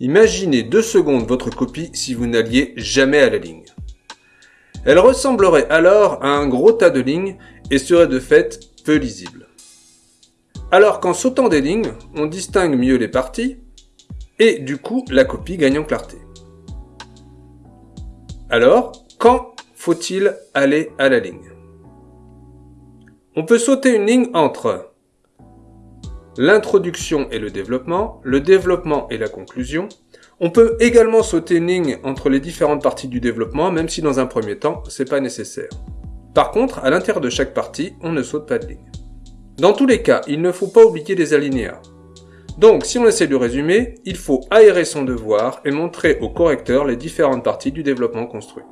Imaginez deux secondes votre copie si vous n'alliez jamais à la ligne. Elle ressemblerait alors à un gros tas de lignes et serait de fait peu lisible. Alors qu'en sautant des lignes, on distingue mieux les parties, et du coup la copie gagne en clarté. Alors, quand faut-il aller à la ligne? On peut sauter une ligne entre l'introduction et le développement, le développement et la conclusion. On peut également sauter une ligne entre les différentes parties du développement, même si dans un premier temps, c'est pas nécessaire. Par contre, à l'intérieur de chaque partie, on ne saute pas de ligne. Dans tous les cas, il ne faut pas oublier les alinéas. Donc, si on essaie de résumer, il faut aérer son devoir et montrer au correcteur les différentes parties du développement construit.